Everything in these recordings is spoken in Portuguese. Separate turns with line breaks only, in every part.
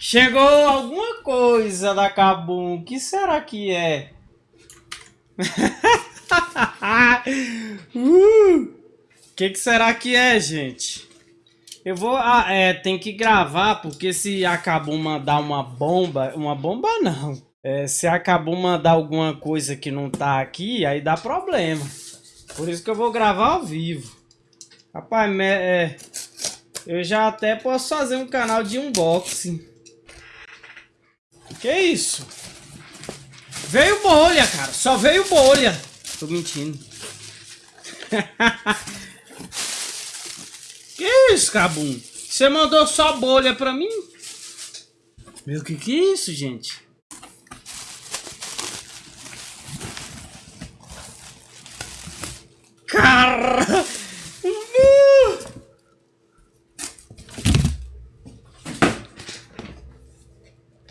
Chegou alguma coisa da Kabum. O que será que é? uh, que, que será que é, gente? Eu vou... Ah, é, tem que gravar, porque se a Kabum mandar uma bomba... Uma bomba não. É, se a Kabum mandar alguma coisa que não tá aqui, aí dá problema. Por isso que eu vou gravar ao vivo. Rapaz, é, eu já até posso fazer um canal de unboxing. Que isso? Veio bolha, cara. Só veio bolha. Tô mentindo. que isso, Cabum? Você mandou só bolha pra mim? Meu, que que é isso, gente? Cara!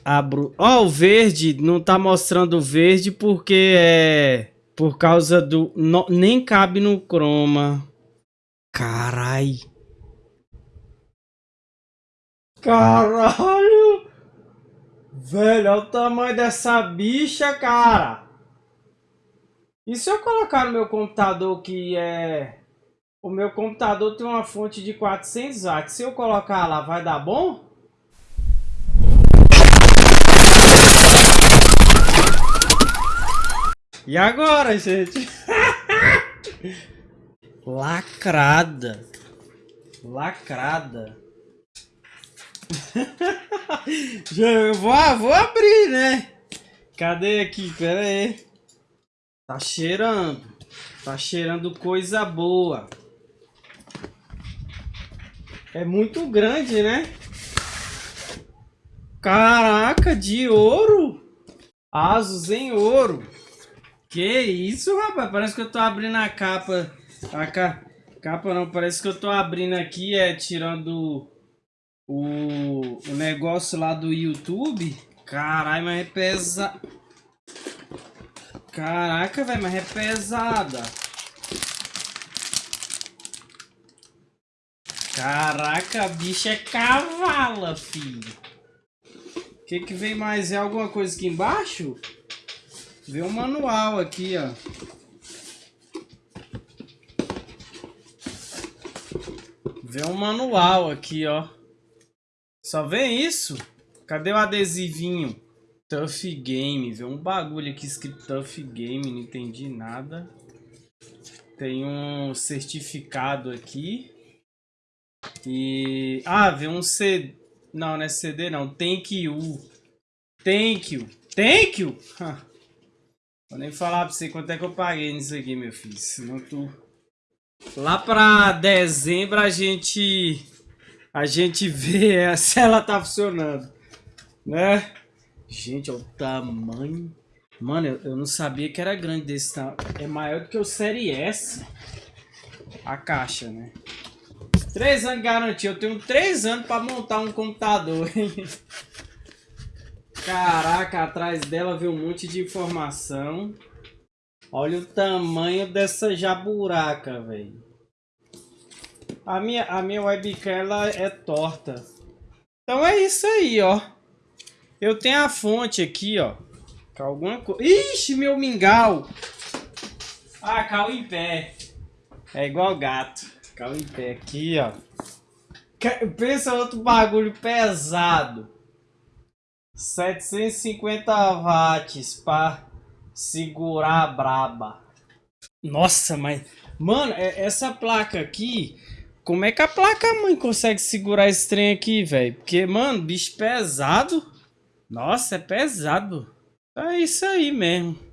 Abro. Ó, oh, o verde não tá mostrando o verde porque é por causa do no... nem cabe no chroma. Carai. Caralho. Velho, olha o tamanho dessa bicha, cara. E se eu colocar no meu computador que é o meu computador tem uma fonte de 400 watts. Se eu colocar lá, vai dar bom? E agora, gente? Lacrada. Lacrada. Eu vou, vou abrir, né? Cadê aqui? Pera aí. Tá cheirando. Tá cheirando coisa boa. É muito grande, né? Caraca, de ouro. Asos em ouro. Que isso, rapaz? Parece que eu tô abrindo a capa. A ca... capa não, parece que eu tô abrindo aqui, é tirando o, o negócio lá do YouTube. Caralho, mas é pesada. Caraca, velho, mas é pesada. Caraca, a bicha é cavala, filho. O que que vem mais? É alguma coisa aqui embaixo? Vê um manual aqui, ó. Vê um manual aqui, ó. Só vem isso? Cadê o adesivinho? Tough Game. Vê um bagulho aqui escrito Tough Game. Não entendi nada. Tem um certificado aqui. E... Ah, vê um CD... Não, não é CD não. Thank you. Thank you. Thank you? Vou nem falar pra você quanto é que eu paguei nisso aqui, meu filho. Senão tu... Lá pra dezembro a gente... A gente vê se ela tá funcionando. Né? Gente, olha o tamanho. Mano, eu, eu não sabia que era grande desse tamanho. É maior do que o Série S. A caixa, né? Três anos de garantia. Eu tenho três anos pra montar um computador, hein? Caraca, atrás dela veio um monte de informação. Olha o tamanho dessa jaburaca, velho. A minha, a minha webcam ela é torta. Então é isso aí, ó. Eu tenho a fonte aqui, ó. Alguma coisa. Ixi, meu mingau! Ah, caiu em pé. É igual gato. Caiu em pé aqui, ó. Pensa outro bagulho pesado. 750 watts para segurar a braba. Nossa, mas... Mano, é, essa placa aqui... Como é que a placa-mãe consegue segurar esse trem aqui, velho? Porque, mano, bicho pesado. Nossa, é pesado. É isso aí mesmo.